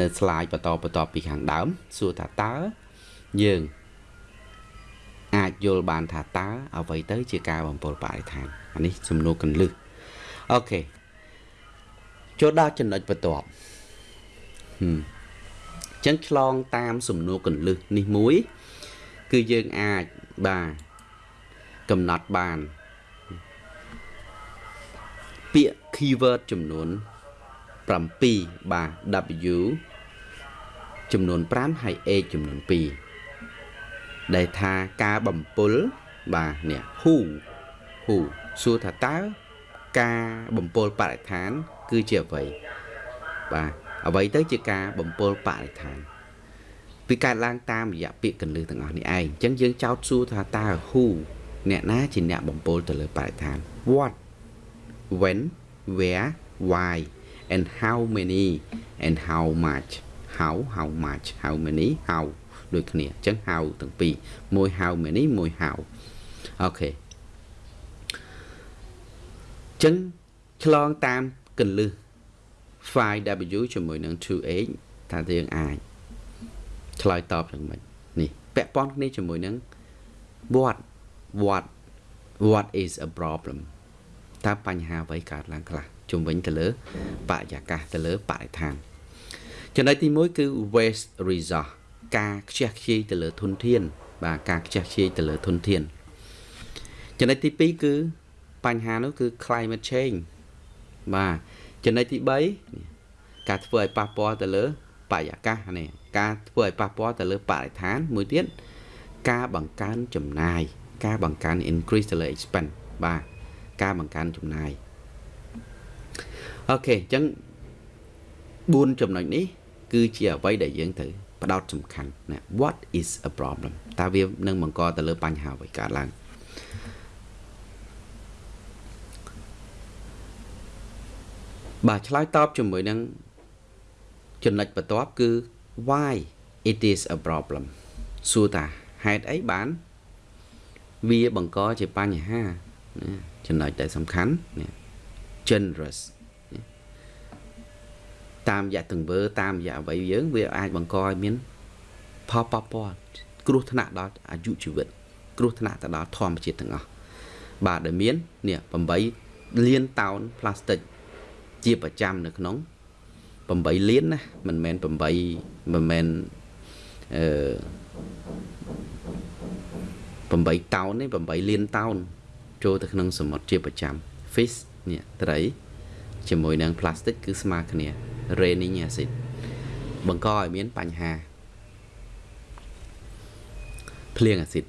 នៅ slide បន្តបន្តពីខាងដើម សួរថាតើយើងអាចយល់បានថាតើអ្វីទៅជាការបំពុលបរិស្ថានអានេះសំណួរកន្លឹះអូខេចូលដល់ចំណុចបន្ទាប់ហឹមចឹងឆ្លងតាមសំណួរកន្លឹះនេះមួយ គឺយើងអាច បាទកំណត់បាន ពាក្យ keyword ចំនួន7បាទ W ចំនួន5ហើយ A ចំនួន2ដែលថាការបំពុលបាទនេះ who who សួរថាតើការបំពុលបរិស្ថាន គឺជាអ្វីបាទអ្វីទៅជាការបំពុលបរិស្ថាន វាកើតឡើងតាមរយៈពាក្យកន្លឹះទាំងអស់នេះឯងអញ្ចឹងយើងចោទសួរថាតើ who អ្នកណាជាអ្នកបំពុលទៅលើបរិស្ថាន what when where why and how many and how much how how much how many how ដូចគ្នាអញ្ចឹង how ទាំងពីរមួយ how many មួយ how អូខេចឹងឆ្លងតាមកន្លឹះ 5w ជាមួយនឹង 2h ថាយើងអាច ឆ្លើយតបយ៉ាងម៉េចនេះពាក់ព័ន្ធគ្នាជាមួយនឹង what what what is a problem តើបញ្ហាអ្វីកើតឡើងខ្លះជំវិញទៅលើបរិយាកាសទៅលើបរិស្ថានចំណុចទី1គឺ waste resource ការខ្ជះខ្ជាយទៅលើធនធាន បាទការខ្ជះខ្ជាយទៅលើធនធានចំណុចទី2គឺបញ្ហានោះគឺ climate change បាទចំណុចទី3ការធ្វើឲ្យប៉ះពាល់ទៅលើ បរិយាកាសនេះការធ្វើឲ្យប៉ះពាល់ទៅលើបរិស្ថានមួយទៀតការបង្កើនចំណាយការបង្កើន increase ទៅលើ expense បាទការបង្កើនចំណាយអូខេអញ្ចឹង4ចំណុចនេះ គឺជាអ្វីដែលយើងត្រូវផ្ដោតសំខាន់ណា what is a problem តើវានឹងបង្កទៅលើបញ្ហាអ្វីកើតឡើងបាទឆ្លើយតបជាមួយនឹង ចំណុចបន្ទាប់គឺ why it is a problem សួរថាហេតុអីបាន វាបង្កជាបញ្ហាចំណុចដែលសំខាន់នេះ generous តាមរយៈទង្វើតាមរយៈអ្វីយើងវាអាចបង្កឲ្យមានផលប៉ះពាល់គ្រោះថ្នាក់ដល់អាយុជីវិត គ្រោះថ្នាក់ទៅដល់ធម្មជាតិទាំងអស់បាទដែលមាននេះ8លានតោនផ្លាស្ទិកជាប្រចាំនៅក្នុង 8លានណាមិនមែន8មិនមែនអឺ8តោនទេ8លានតោនចូលទៅក្នុងសមុទ្រជាប្រចាំ fish នេះត្រី ជាមួយនឹង plastic គឺស្មើគ្នា raining acid បង្កឲ្យមានបញ្ហាភ្លៀងអាស៊ីត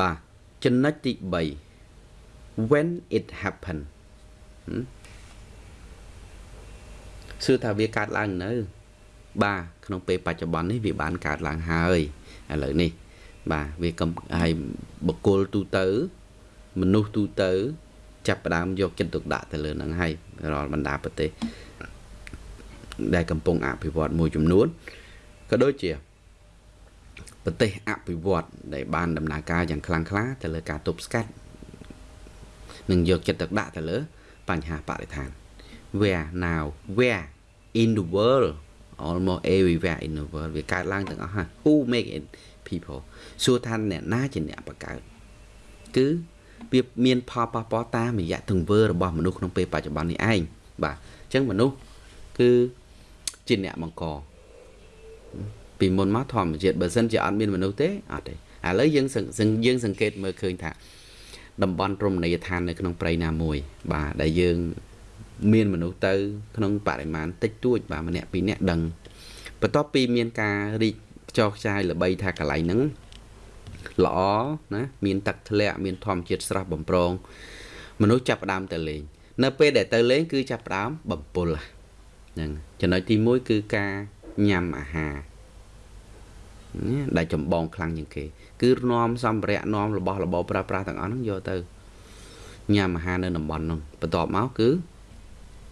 បាទចំណុចទី3 when it happen សួរថាវាកើតឡើងនៅ បាទក្នុងពេលបច្ចុប្បន្ននេះវាបានកើតឡើងហើយឥឡូវនេះ បាទវាកំហើយបកគលទូទៅ មនុស្សទូទៅ ចាប់ផ្ដើមយកចិត្តទុកដាក់ទៅលើនឹងហើយរាល់បណ្ដាប្រទេសដែលកំពុងអភិវឌ្ឍមួយចំនួនក៏ដូចជាប្រទេសអភិវឌ្ឍដែលបានដំណើរការយ៉ាងខ្លាំងក្លាទៅលើការទប់ស្កាត់និងយកចិត្តទុកដាក់ទៅលើ បញ្ហាបរិស្ថាន where now where in the world almost everywhere in the world វាកើតឡើងទាំងអស់ហើយ who make it people សួរថាអ្នកណាជាអ្នកបង្កើតគឺវាមានផលប៉ះពាល់តាមរយៈទង្វើរបស់មនុស្សក្នុងពេលបច្ចុប្បន្ននេះឯងបាទអញ្ចឹងមនុស្សគឺជាអ្នកបង្កពីមុនមកធម្មជាតិបើសិនជាអត់មានមនុស្សទេអត់ទេឥឡូវយើងយើងសង្កេតមើលឃើញថាតំបន់រមណីយដ្ឋាននៅក្នុងព្រៃណាមួយ បាទដែលយើង មានមនុស្សទៅក្នុងបរិមាណតិចតួចបាទម្នាក់ពីរនាក់ដឹងបន្ទាប់ពីមានការរីកខ្ចោខ្ចាយល្បីថាកន្លែងហ្នឹងល្អណាមានទឹកធ្លាក់មានធម្មជាតិស្រស់បំប្រង មនុស្សចាប់ផ្ដើមទៅលេង នៅពេលដែលទៅលេង គឺចាប់ផ្ដើមបំពុលហ្នឹងចំណុចទី1គឺការញ៉ាំអាហារដែលចម្បងខ្លាំងជាងគេ គឺនាំសម្ភារៈនាំរបស់របរប្រើប្រាស់ទាំងអស់ហ្នឹងយកទៅញ៉ាំអាហារនៅតំបន់ហ្នឹងបន្ទាប់មកគឺ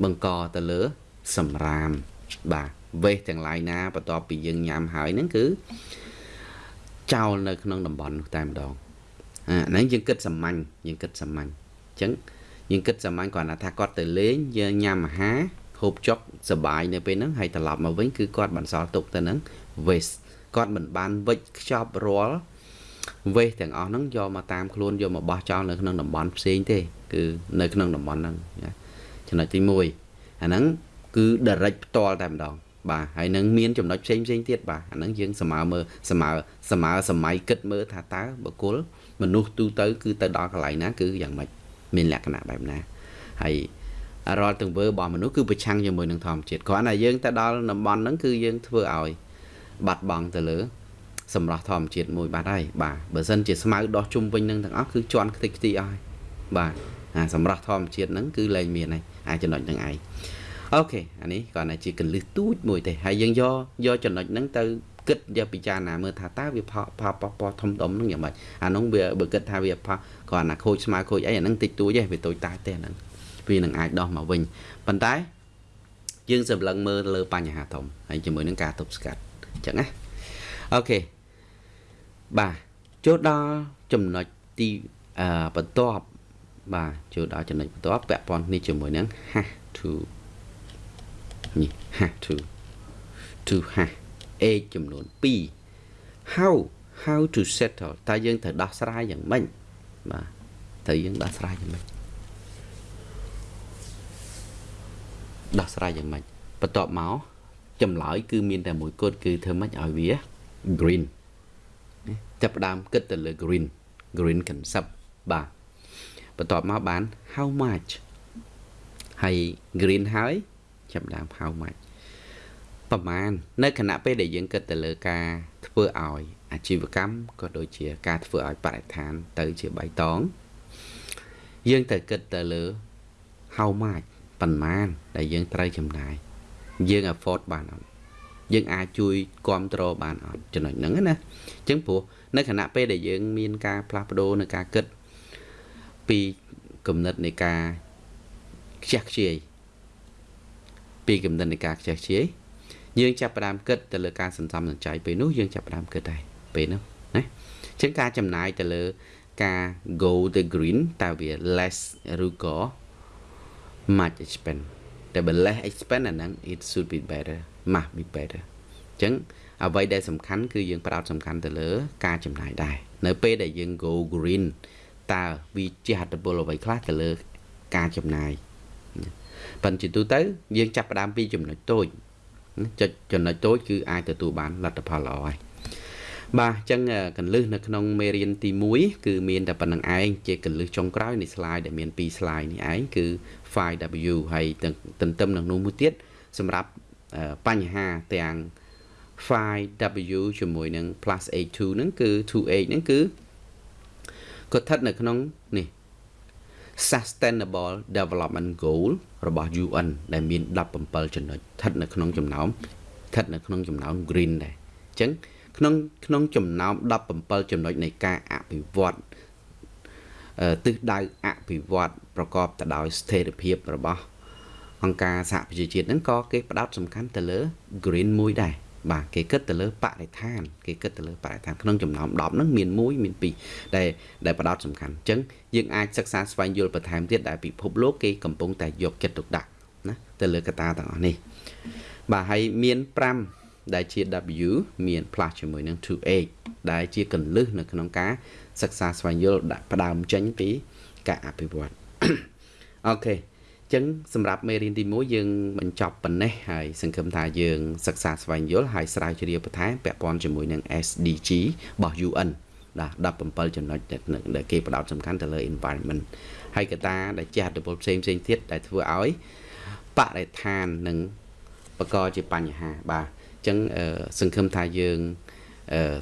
បង្កទៅលើសម្រាមបាទវេសទាំងឡាយណាបន្ទាប់ពីយើងញ៉ាំហើយហ្នឹងគឺចោលនៅក្នុងតំបន់នោះតែម្ដងអាហ្នឹងយើងគិតសាមញ្ញយើងគិតសាមញ្ញអញ្ចឹងយើងគិតសាមញ្ញគ្រាន់តែថាគាត់ទៅលេងយើងញ៉ាំអាហារហូបចុកសបាយនៅពេលហ្នឹងហើយត្រឡប់មកវិញគឺគាត់បន្សល់ទុកទៅនឹង waste គាត់មិនបានវិច្ចខ្ចប់រាល់ waste ទាំងអស់ហ្នឹងយកមកតាមខ្លួនយកមកបោះចោលនៅក្នុងតំបន់ផ្សេងទេ គឺនៅក្នុងតំបន់ហ្នឹង ចំណុចទី1អាហ្នឹងគឺ direct ផ្ទាល់តែម្ដង បាទហើយនឹងមានចំណុចផ្សេងផ្សេងទៀតបាទអាហ្នឹងយើងសមើមើលសមើសមើសម័យគិតមើលថាតើបុគ្គលមនុស្សទូទៅ គឺទៅដល់កន្លែងណាគឺយ៉ាងម៉េចមានលក្ខណៈបែបណាហើយរាល់ទង្វើរបស់មនុស្សគឺប្រឆាំងជាមួយនឹងធម្មជាតិគ្រាន់តែយើងទៅដល់តំបន់ហ្នឹងគឺយើងធ្វើឲ្យបាត់បង់ទៅលើសម្រស់ធម្មជាតិមួយបាត់ហើយបាទបើសិនជាស្មៅដោះជុំវិញនឹងទាំងអស់គឺជន់ខ្ទេចខ្ទីអស់ហើយបាទអាសម្រស់ធម្មជាតិហ្នឹងគឺលែងមានហើយ អាចចំណុចហ្នឹងឯងអូខេអានេះគ្រាន់តែជាកលឹះទូចមួយទេហើយយើងយកយកចំណុចហ្នឹងទៅគិតយកពិចារណាមើលថាតើវាផលផលប៉ះពាល់ធំដុំហ្នឹងយ៉ាងម៉េចអានោះវាបើគិតថាវាផលគ្រាន់តែខូចស្មើខូចអីអាហ្នឹងតិចតួចទេវាតូចតាចទេអាហ្នឹងវានឹងអាចដោះមកវិញប៉ុន្តែយើងសម្លឹងមើលលើបញ្ហាធំហើយជាមួយនឹងការទប់ស្កាត់អញ្ចឹងណាអូខេបាទចូលដល់ចំណុចទីអឺបន្ទាប់ បាទចូលដល់ចំណុចបន្ទាប់ពាក់ព័ន្ធនេះជាមួយនឹង have to នេះ have to to have age ចំនួន2 how how to settle តើយើងត្រូវដោះស្រាយយ៉ាងម៉េចបាទត្រូវយើងដោះស្រាយយ៉ាងម៉េចដោះស្រាយយ៉ាងម៉េចបន្ទាប់មកចម្លើយគឺមានតែមួយគត់គឺធ្វើម៉េចឲ្យវា green ចាប់ផ្ដើមគិតទៅលើ green green concept បាទ បន្ទាប់មកបាន how much ហើយ green ហើយចាប់ផ្ដើម how much ប្រមាណនៅខណៈពេលដែលយើងគិតទៅលើការធ្វើឲ្យអាជីវកម្មក៏ដូចជាការធ្វើឲ្យបរិស្ថានទៅជាបៃតងយើងត្រូវគិតទៅលើ how much ប៉ុន្មានដែលយើងត្រូវចំណាយយើង afford បានអត់យើងអាចជួយគ្រប់គ្រងបានអត់ចំណុចហ្នឹងណាអញ្ចឹងព្រោះនៅខណៈពេលដែលយើងមានការផ្លាស់ប្ដូរនៅការគិត ពីគំនិតនៃការខ្ជះខ្ជាយពីគំនិតនៃការខ្ជះខ្ជាយយើងចាប់ផ្ដើមគិតទៅលើការសន្សំសំចៃពេលនោះយើងចាប់ផ្ដើមគិតដែរពេលនោះណាអញ្ចឹងការចំណាយទៅលើការ go the green តើវា less ឬក៏ much expense តែបើ less expense អាហ្នឹង it should be better must be better អញ្ចឹងអ្វីដែលសំខាន់គឺយើងផ្ដោតសំខាន់ទៅលើ ការចំណាយដែរនៅពេលដែលយើង go green តើវាជាហត្ថពលអ្វីខ្លះទៅលើការចំណាយប៉ុន្តែជាទូទៅយើងចាប់ផ្ដើមពីចំណុចតូចចុចចំណុចតូចគឺអាចទទួលបានលទ្ធផលល្អហើយបាទអញ្ចឹងកលឹះនៅក្នុងមេរៀនទី1គឺមានតែប៉ុណ្្នឹងឯងជាកលឹះចុងក្រោយនៃ slide ដែលមាន2 slide នេះឯងគឺ 5W ហើយទន្ទឹមនឹងនោះមួយទៀតសម្រាប់បញ្ហាទាំង 5W ជាមួយនឹង plus A2 ហ្នឹងគឺ 2H ហ្នឹងគឺ គាត់ស្ថិតនៅក្នុងនេះ Sustainable Development Goal របស់ UN ដែលមាន17ចំណុចស្ថិតនៅក្នុងចំណោមស្ថិតនៅក្នុងចំណោម green ដែរអញ្ចឹងក្នុងក្នុងចំណោម17ចំណុចនៃការអភិវឌ្ឍទិសដៅអភិវឌ្ឍប្រកបទៅដោយស្ថិរភាពរបស់អង្គការសហប្រជាជាតិហ្នឹងក៏គេផ្ដោតសំខាន់ទៅលើ green មួយដែរ បាទគេគិតទៅលើបរិស្ថានគេគិតទៅលើបរិស្ថានក្នុងចំណោម10ហ្នឹងមាន1មាន2ដែលដែលផ្ដោតសំខាន់អញ្ចឹងយើងអាចសិក្សាស្វែងយល់បន្ថែមទៀតដែលពិភពលោកគេកំពុងតែយកចិត្តទុកដាក់ណាទៅលើកត្តាទាំងអស់នេះបាទហើយមាន5ដែលជា W មាន plus ជាមួយនឹង 2H ដែលជាកលឹះនៅក្នុងការសិក្សាស្វែងយល់ដាក់ផ្ដើមចេញពីការអភិវឌ្ឍអូខេ ចឹងសម្រាប់មេរៀនទី1យើងបញ្ចប់ប៉ុណ្ណេះហើយសង្ឃឹមថាយើងសិក្សាស្វែងយល់ហើយស្រាវជ្រាវបន្ថែមពាក់ព័ន្ធជាមួយនឹង SDG របស់ UN បាទ17ចំណុចដែលគេផ្ដោតសំខាន់ទៅលើ environment ហើយកត្តាដែលជះឥទ្ធិពលផ្សេងផ្សេងទៀតដែលធ្វើឲ្យបរិស្ថាននិងបកជាបញ្ហាបាទអញ្ចឹងសង្ឃឹមថាយើង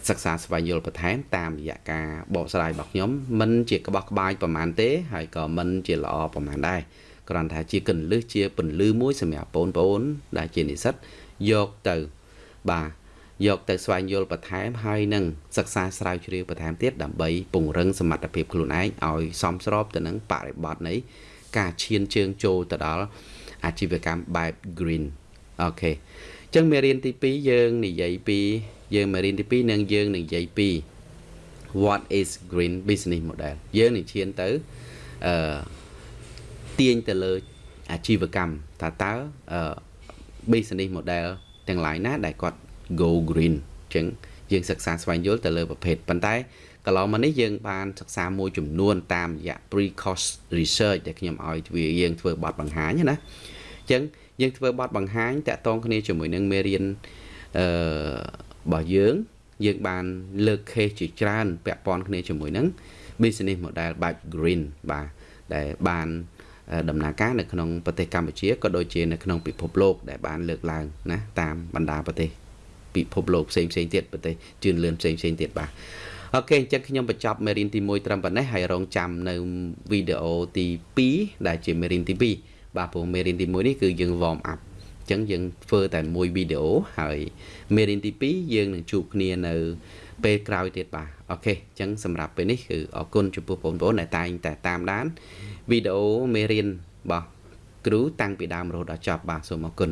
សិក្សាស្វែងយល់បន្ថែមតាមរយៈការបកស្រាយរបស់ខ្ញុំមិនជាក្បោះក្បាយប្រហែលទេហើយក៏មិនជាល្អប្រហែលដែរ គ្រាន់តែជាកន្លឹះជាពន្លឺមួយសម្រាប់បងប្អូន ដែលជានិស្សិតយកទៅបាទយកទៅស្វែងយល់បន្ថែមហើយនឹងសិក្សាស្រាវជ្រាវបន្ថែមទៀតដើម្បីពង្រឹងសមត្ថភាពខ្លួនឯងឲ្យសមស្របទៅនឹងបរិបទនៃការឈានជើងចូលទៅដល់អាជីវកម្មបែប green អូខេអញ្ចឹងមេរៀនទី2យើងនិយាយពីយើងមេរៀនទី2នឹងយើងនឹងនិយាយពី what is green business model យើងនឹងឈានទៅអឺ ទាញទៅលើអាជីវកម្មតើតើអឺ business model ទាំង lain ណាដែលគាត់ go green អញ្ចឹងយើងសិក្សាស្វែងយល់ទៅលើប្រភេទប៉ុន្តែកន្លងមកនេះយើងបានសិក្សាមួយចំនួនតាមរយៈ pre course research ដែលខ្ញុំឲ្យវាយើងធ្វើបទបង្ហាញណាអញ្ចឹងយើងធ្វើបទបង្ហាញតាក់ទងគ្នាជាមួយនឹងមេរៀនអឺរបស់យើងយើងបានលើក case ជាច្រើនពាក់ព័ន្ធគ្នាជាមួយនឹង business model បែប green បាទដែលបាន ដំណើរការនៅក្នុងប្រទេសកម្ពុជាក៏ដូចជានៅក្នុងពិភពលោកដែលបានលើកឡើងណាតាមបណ្ដាប្រទេសពិភពលោកផ្សេងផ្សេងទៀតប្រទេសជឿនលឿនផ្សេងផ្សេងទៀតបាទអូខេអញ្ចឹងខ្ញុំបញ្ចប់មេរៀនទី1ត្រឹមប៉ុណ្ណេះហើយរងចាំនៅវីដេអូទី2ដែលជាមេរៀនទី2បាទព្រោះមេរៀនទី1នេះគឺយើង warm up អញ្ចឹងយើងធ្វើតែមួយវីដេអូហើយមេរៀនទី2យើងនឹងជួបគ្នានៅពេលក្រោយទៀតបាទអូខេអញ្ចឹងសម្រាប់ពេលនេះគឺអរគុណចំពោះបងប្អូនដែលតែងតែតាមដាន វីដេអូមេរៀនរបស់គ្រូតាំងពីដើមរហូតដល់ចប់បាទសូមអរគុណ